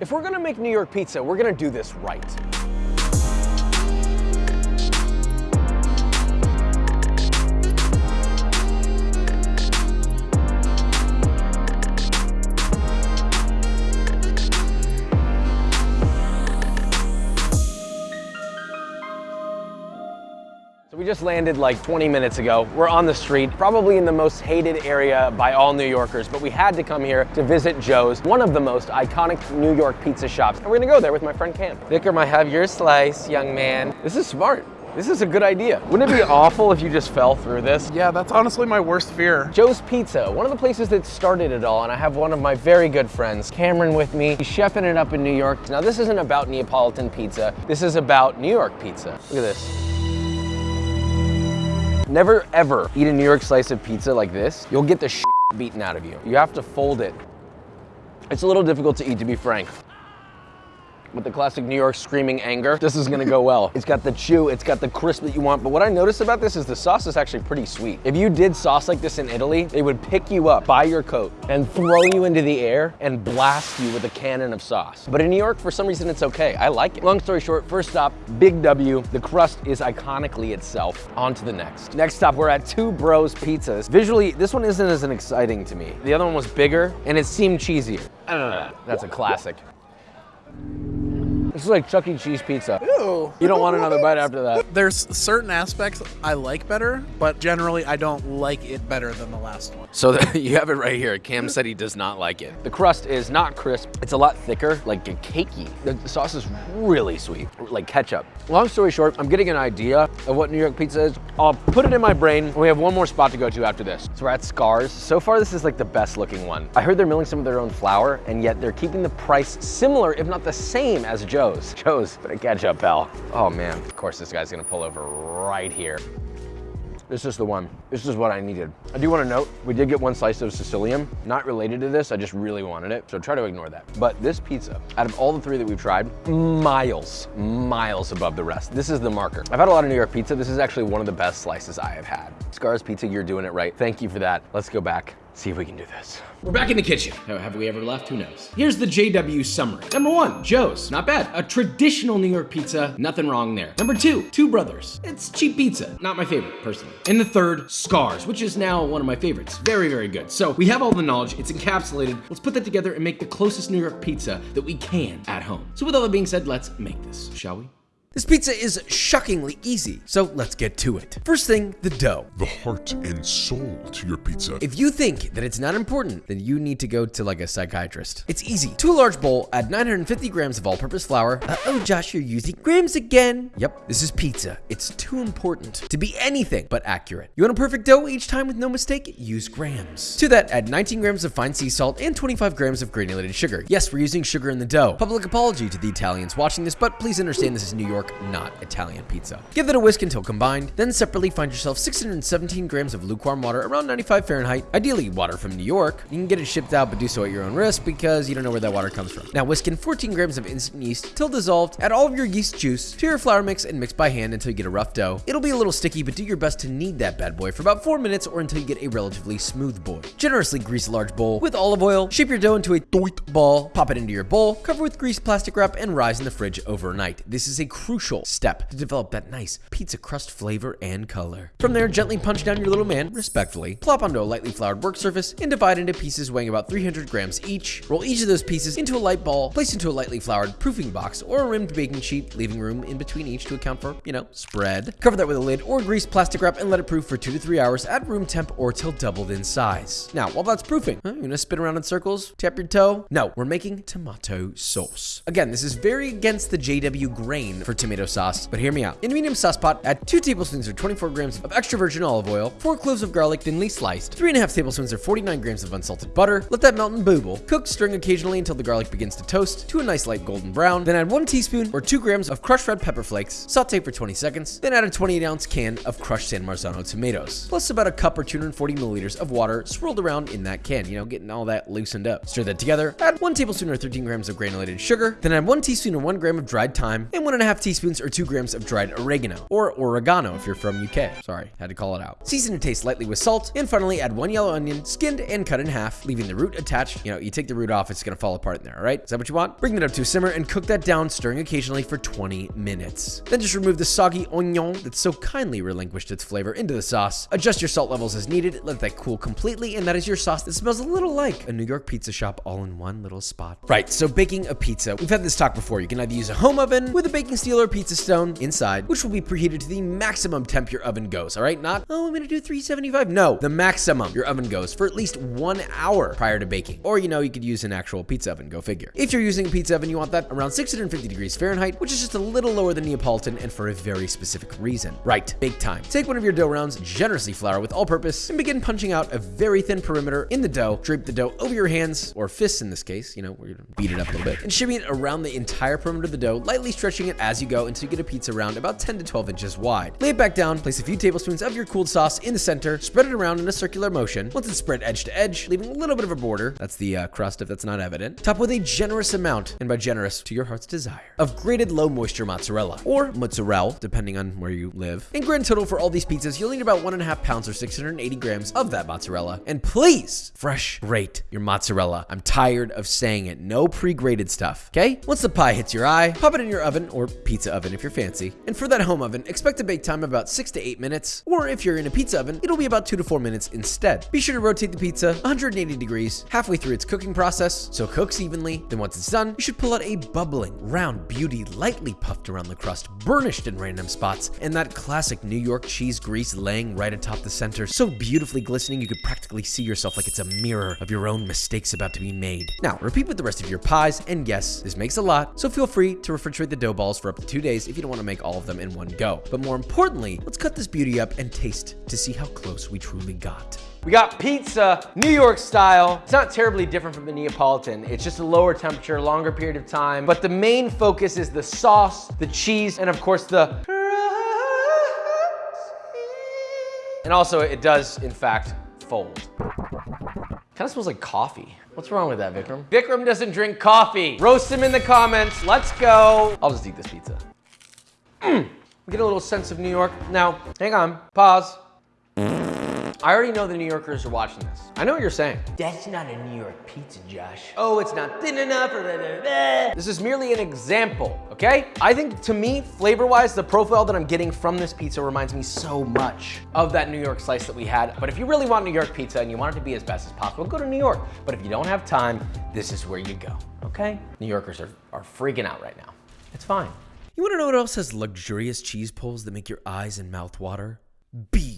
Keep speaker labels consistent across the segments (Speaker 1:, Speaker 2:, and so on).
Speaker 1: If we're gonna make New York pizza, we're gonna do this right. We just landed like 20 minutes ago. We're on the street, probably in the most hated area by all New Yorkers, but we had to come here to visit Joe's, one of the most iconic New York pizza shops. And we're gonna go there with my friend Cam. Vicar might have your slice, young man. This is smart. This is a good idea. Wouldn't it be awful if you just fell through this?
Speaker 2: Yeah, that's honestly my worst fear.
Speaker 1: Joe's Pizza, one of the places that started it all, and I have one of my very good friends, Cameron, with me. He's chefing it up in New York. Now, this isn't about Neapolitan pizza. This is about New York pizza. Look at this. Never ever eat a New York slice of pizza like this. You'll get the beaten out of you. You have to fold it. It's a little difficult to eat, to be frank. With the classic New York screaming anger, this is gonna go well. It's got the chew, it's got the crisp that you want, but what I noticed about this is the sauce is actually pretty sweet. If you did sauce like this in Italy, they would pick you up by your coat and throw you into the air and blast you with a cannon of sauce. But in New York, for some reason, it's okay. I like it. Long story short, first stop, Big W. The crust is iconically itself. On to the next. Next stop, we're at Two Bros Pizzas. Visually, this one isn't as exciting to me. The other one was bigger and it seemed cheesier. I don't know. That's a classic. This is like Chuck E. Cheese pizza.
Speaker 2: Ew.
Speaker 1: You don't want another bite after that.
Speaker 2: There's certain aspects I like better, but generally I don't like it better than the last one.
Speaker 1: So the, you have it right here. Cam said he does not like it. The crust is not crisp. It's a lot thicker, like a cakey. The sauce is really sweet, like ketchup. Long story short, I'm getting an idea of what New York pizza is. I'll put it in my brain. We have one more spot to go to after this. So we're at Scarr's. So far, this is like the best looking one. I heard they're milling some of their own flour, and yet they're keeping the price similar, if not the same as Joe's. Joe's, catch up, pal. Oh man, of course this guy's gonna pull over right here. This is the one. This is what I needed. I do want to note, we did get one slice of Sicilian. Not related to this, I just really wanted it. So try to ignore that. But this pizza, out of all the three that we've tried, miles, miles above the rest. This is the marker. I've had a lot of New York pizza. This is actually one of the best slices I have had. Scarr's Pizza, you're doing it right. Thank you for that. Let's go back, see if we can do this.
Speaker 3: We're back in the kitchen. Have we ever left? Who knows? Here's the JW summary. Number one, Joe's. Not bad. A traditional New York pizza. Nothing wrong there. Number two, Two Brothers. It's cheap pizza. Not my favorite, personally. And the third, Scarr's, which is now one of my favorites. Very, very good. So we have all the knowledge. It's encapsulated. Let's put that together and make the closest New York pizza that we can at home. So with all that being said, let's make this, shall we?
Speaker 4: This pizza is shockingly easy, so let's get to it. First thing, the dough.
Speaker 5: the heart and soul to your pizza.
Speaker 4: If you think that it's not important, then you need to go to like a psychiatrist. It's easy. To a large bowl, add 950 grams of all-purpose flour. Uh-oh, Josh, you're using grams again. Yep, this is pizza. It's too important to be anything but accurate. You want a perfect dough each time with no mistake? Use grams. To that, add 19 grams of fine sea salt and 25 grams of granulated sugar. Yes, we're using sugar in the dough. Public apology to the Italians watching this, but please understand this is New York, not Italian pizza. Give it a whisk until combined, then separately find yourself 617 grams of lukewarm water around 95 Fahrenheit, ideally water from New York. You can get it shipped out, but do so at your own risk because you don't know where that water comes from. Now whisk in 14 grams of instant yeast till dissolved, add all of your yeast juice to your flour mix and mix by hand until you get a rough dough. It'll be a little sticky, but do your best to knead that bad boy for about 4 minutes or until you get a relatively smooth boy. Generously grease a large bowl with olive oil, shape your dough into a doit ball, pop it into your bowl, cover with greased plastic wrap, and rise in the fridge overnight. This is a crucial step to develop that nice pizza crust flavor and color. From there, gently punch down your little man, respectfully, plop onto a lightly floured work surface, and divide into pieces weighing about 300 grams each. Roll each of those pieces into a light ball, place into a lightly floured proofing box or a rimmed baking sheet, leaving room in between each to account for, you know, spread. Cover that with a lid or greased plastic wrap and let it proof for two to three hours at room temp or till doubled in size. Now, while that's proofing, huh, you gonna spin around in circles, tap your toe? No, we're making tomato sauce. Again, this is very against the JW grain for tomato sauce, but hear me out. In a medium sauce pot, add 2 tablespoons or 24 grams of extra virgin olive oil, 4 cloves of garlic thinly sliced, 3.5 tablespoons or 49 grams of unsalted butter, let that melt and booble. Cook, stirring occasionally until the garlic begins to toast to a nice light golden brown, then add 1 teaspoon or 2 grams of crushed red pepper flakes, saute for 20 seconds, then add a 28 ounce can of crushed San Marzano tomatoes, plus about a cup or 240 milliliters of water swirled around in that can, you know, getting all that loosened up. Stir that together, add 1 tablespoon or 13 grams of granulated sugar, then add 1 teaspoon or 1 gram of dried thyme, and 1.5 teaspoons teaspoons or 2 grams of dried oregano, or oregano if you're from UK. Sorry, had to call it out. Season to taste lightly with salt, and finally add one yellow onion, skinned and cut in half, leaving the root attached. You know, you take the root off, it's gonna fall apart in there, all right? Is that what you want? Bring that up to a simmer and cook that down, stirring occasionally for 20 minutes. Then just remove the soggy onion that so kindly relinquished its flavor into the sauce. Adjust your salt levels as needed, let that cool completely, and that is your sauce that smells a little like a New York pizza shop all in one little spot. Right, so baking a pizza. We've had this talk before. You can either use a home oven with a baking steel pizza stone inside, which will be preheated to the maximum temp your oven goes, all right? Not, oh, I'm gonna do 375. No, the maximum your oven goes for at least one hour prior to baking. Or, you know, you could use an actual pizza oven, go figure. If you're using a pizza oven, you want that around 650 degrees Fahrenheit, which is just a little lower than Neapolitan and for a very specific reason. Right, bake time. Take one of your dough rounds, generously flour with all purpose, and begin punching out a very thin perimeter in the dough. Drape the dough over your hands, or fists in this case, you know, we're gonna beat it up a little bit, and shimming it around the entire perimeter of the dough, lightly stretching it as you go until you get a pizza round about 10 to 12 inches wide. Lay it back down, place a few tablespoons of your cooled sauce in the center, spread it around in a circular motion. Once it's spread edge to edge, leaving a little bit of a border, that's the uh, crust if that's not evident, top with a generous amount, and by generous, to your heart's desire, of grated low moisture mozzarella, or mozzarella, depending on where you live. In grand total for all these pizzas, you'll need about one and a half pounds or 680 grams of that mozzarella. And please, fresh grate your mozzarella. I'm tired of saying it. No pre-grated stuff, okay? Once the pie hits your eye, pop it in your oven, or pizza oven if you're fancy. And for that home oven, expect a bake time about six to eight minutes, or if you're in a pizza oven, it'll be about two to four minutes instead. Be sure to rotate the pizza 180 degrees halfway through its cooking process so it cooks evenly. Then once it's done, you should pull out a bubbling, round beauty lightly puffed around the crust, burnished in random spots, and that classic New York cheese grease laying right atop the center, so beautifully glistening you could practically see yourself like it's a mirror of your own mistakes about to be made. Now, repeat with the rest of your pies, and yes, this makes a lot, so feel free to refrigerate the dough balls for up to two days if you don't want to make all of them in one go. But more importantly, let's cut this beauty up and taste to see how close we truly got.
Speaker 1: We got pizza, New York style. It's not terribly different from the Neapolitan. It's just a lower temperature, longer period of time. But the main focus is the sauce, the cheese, and of course the and also it does, in fact, fold. Kind of smells like coffee. What's wrong with that, Vikram? Vikram doesn't drink coffee. Roast him in the comments. Let's go. I'll just eat this pizza. Mm. We get a little sense of New York. Now, hang on, pause. I already know the New Yorkers are watching this. I know what you're saying. That's not a New York pizza, Josh. Oh, it's not thin enough or blah, blah, blah. This is merely an example, okay? I think to me, flavor-wise, the profile that I'm getting from this pizza reminds me so much of that New York slice that we had. But if you really want New York pizza and you want it to be as best as possible, go to New York. But if you don't have time, this is where you go, okay? New Yorkers are, are freaking out right now. It's fine.
Speaker 4: You wanna know what else has luxurious cheese pulls that make your eyes and mouth water? B-roll.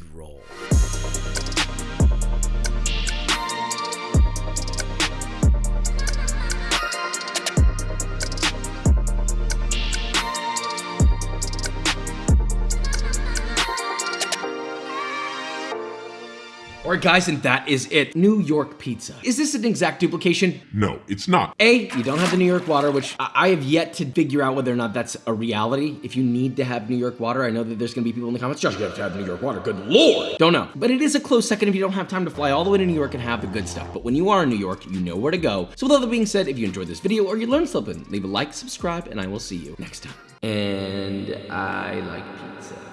Speaker 3: All right, guys, and that is it. New York pizza. Is this an exact duplication?
Speaker 5: No, it's not.
Speaker 3: A, you don't have the New York water, which I I have yet to figure out whether or not that's a reality. If you need to have New York water, I know that there's gonna be people in the comments, Josh, you have to have New York water. Good lord. Don't know. But it is a close second if you don't have time to fly all the way to New York and have the good stuff. But when you are in New York, you know where to go. So with all that being said, if you enjoyed this video or you learned something, leave a like, subscribe, and I will see you next time. And I like pizza.